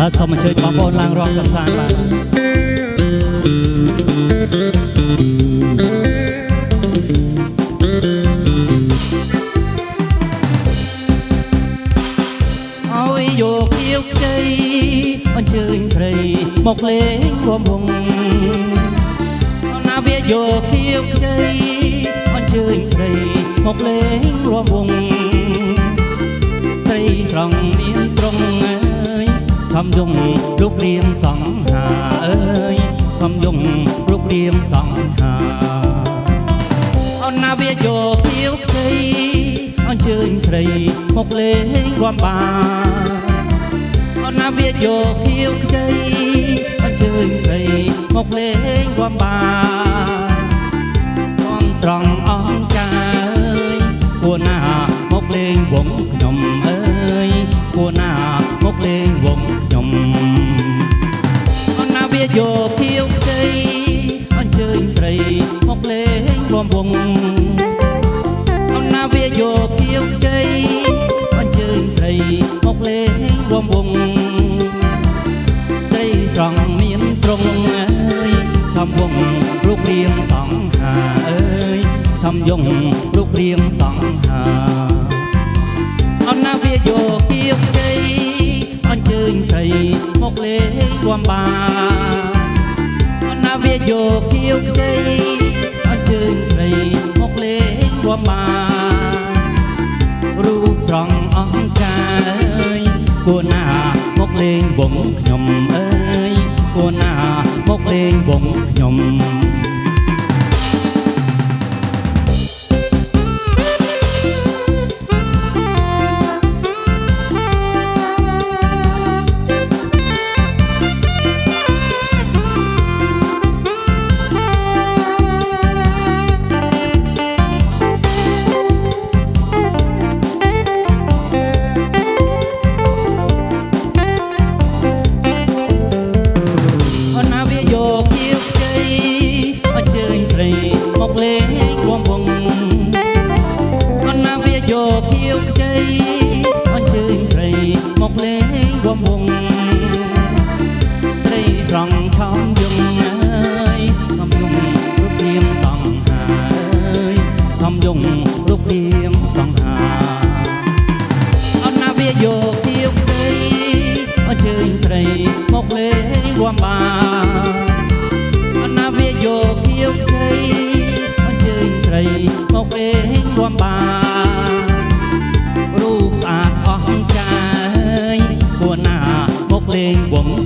សូមអញ្ជើញបងប្អូនឡើងរាំកំសាន្តបាទឲ្យយកគៀវជ័យអញ្ជើញស្រីមកលេងរួមវងណាវាយកគៀវជ័យអញ្ជើញស្រីមកលេងរួមវងស្រីស្រង់មានត្រង់អើយខំ យងរូបរាងសង្ហាអើយខំយងរូបរាងសង្ហាអនណាវាយកគៀវជ័យអញ្ជើញស្រីមកលេងរួមបានអនណាវាយកគៀវជ័យអញ្ជើញស្រីមកលេងរួមបានខ្ញុំត្រង់អង្ចាអើយគួរណាមកលេងវងខ្ញុំ លេងរួមវងអនណាវាយកគៀវជ័យអញ្ជើញស្រីមកលេងរួមវងស្រីស្រង់មានត្រង់អើយខំវងរូបរាងសង្ហាអើយខំយងរូបរាងសង្ហាអនណាវាយកគៀវជ័យអញ្ជើញស្រីមកលេងរួមបានអនណាវាយកគៀវជ័យ គួរណាមកលេងវងខ្ញុំអើយគួរណាមកលេងវងខ្ញុំ យកគៀវជ័យអញ្ជើញស្រីមកលេងរួមវងស្រីស្រង់ឆោមយងអើយកំយងរូបរាងសង្ហាអើយកំយងរូបរាងសង្ហាអត់ណាវាយកគៀវក្តីអញ្ជើញស្រីមកលេងរួមបានអត់ណាវាយកគៀវក្តីអញ្ជើញស្រីមកលេងរួមបាន quẩn